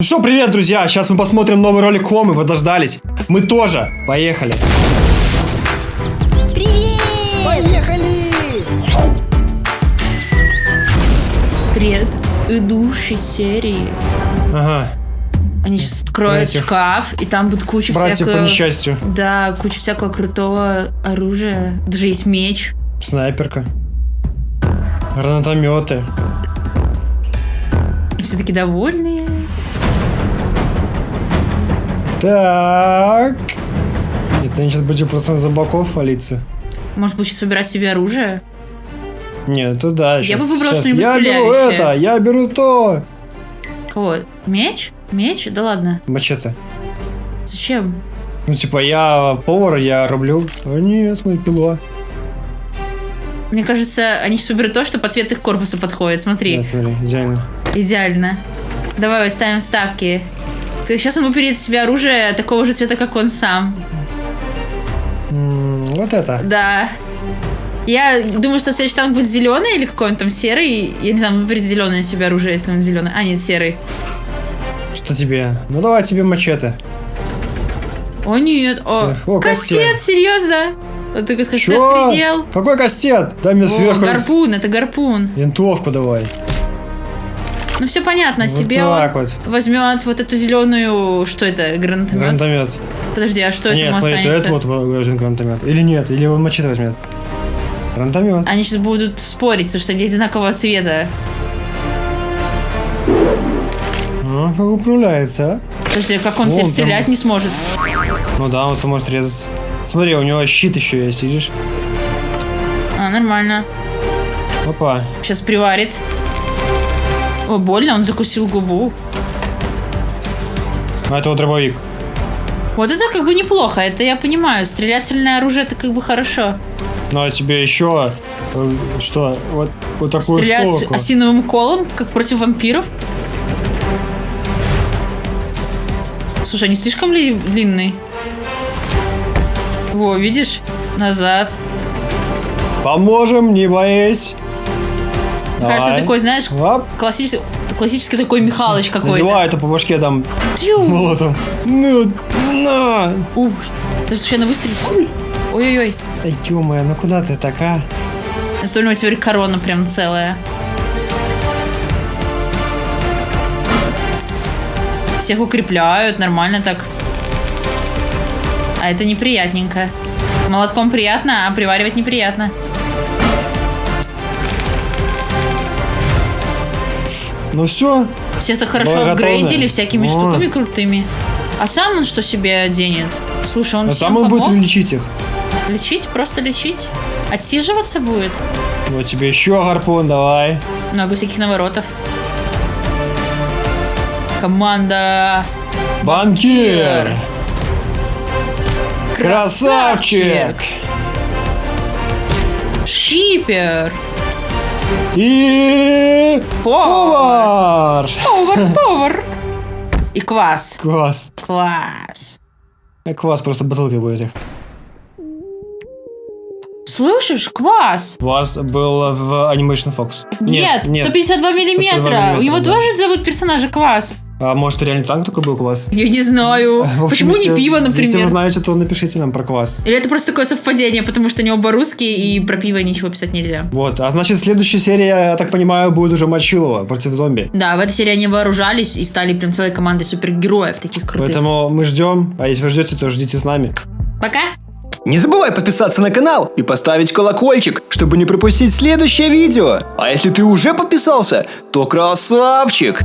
Ну что, привет, друзья! Сейчас мы посмотрим новый ролик Комы, вы дождались. Мы тоже. Поехали. Привет! Поехали! Предыдущей серии Ага. они сейчас откроют Этих шкаф, и там будет куча Братья по всякого... несчастью. Да, куча всякого крутого оружия. Даже есть меч. Снайперка. Гранатометы. Все таки довольные. Так. Это они сейчас будем просто за боков валиться. Может быть, сейчас выбирать себе оружие? Нет, это да. Я щас- бы выбрала щас. что-нибудь Я беру это, я беру то. Кого? Меч? Меч? Да ладно. Мачете. Зачем? Ну, типа, я повар, я рублю. А нет, смотри, пила. Мне кажется, они сейчас выберут то, что по цвету их корпуса подходит. Смотри. Да, смотри, идеально. Идеально. Давай ставим ставки. Сейчас он выберет себе оружие такого же цвета, как он сам. М, Вот это. Да. Я думаю, что следующий танк будет зеленый или какой он там серый. Я не знаю, он выберет зеленое себе оружие, если он зеленый. А, нет, серый. Что тебе? Ну, давай тебе мачете. О, нет. О. О, кастет, кастет. серьезно? Вот кастет Чё? предел. Какой кастет? Дай мне О, сверху гарпун, это гарпун. винтовку давай. Ну все понятно, Вот себе так вот. возьмет вот эту зеленую, что это, гранатомет? Гранатомет. Подожди, а что Нет, этому смотри, то останется? это вот возьмет гранатомет. Или нет, или он мачете возьмет. Гранатомет. Они сейчас будут спорить, потому что они одинакового цвета. А, как управляется, а? Подожди, а как он Вон теперь стрелять не сможет? Ну да, он может резать. Смотри, у него щит еще есть, видишь? А, нормально. Опа. Сейчас приварит. О, больно, он закусил губу. А это вот дробовик. Вот это как бы неплохо, это я понимаю. Стрелятельное оружие это как бы хорошо. Ну а тебе еще э, что? Вот, вот такую Стрелять штуку. осиновым колом, как против вампиров. Слушай, не слишком ли длинный? Во, видишь? Назад. Поможем, не боись. Мне кажется, Давай. такой, знаешь, Оп. классический, классический такой Михалыч какой-то. Надевай это по башке там Тю. молотом. Ну, на. Ух, ты что, на выстреле? Ой-ой-ой. Эй, ё ну куда ты так, а? Него теперь корона прям целая. Всех укрепляют, нормально так. А это неприятненько. Молотком приятно, а приваривать неприятно. Ну все, Всех так хорошо Была готовая. апгрейдили всякими О. штуками крутыми. А сам он что себе оденет? Слушай, он а всем сам он будет помог? лечить их. Лечить? Просто лечить? Отсиживаться будет? Вот тебе еще гарпун, давай. Много всяких наворотов. Команда Банкир! Красавчик! Шкипер! И Повар! Повар! И квас. Квас. Класс. А Квас просто бутылкой будет их. Слышишь, квас? Квас был в Animation Fox. Нет, 152 миллиметра. 152 У него да. тоже зовут персонажа квас. А может реально танк только был Квас? Я не знаю. Общем, Почему если- не пиво, Если вы например? знаете, то напишите нам про Квас. Или это просто такое совпадение, потому что они оба русские, и про пиво ничего писать нельзя. Вот, а значит следующая серия, я так понимаю, будет уже Мочилова против зомби. Да, в этой серии они вооружались и стали прям целой командой супергероев таких крутых. Поэтому мы ждем, а если вы ждете, то ждите с нами. Пока! Не забывай подписаться на канал и поставить колокольчик, чтобы не пропустить следующее видео. А если ты уже подписался, то красавчик!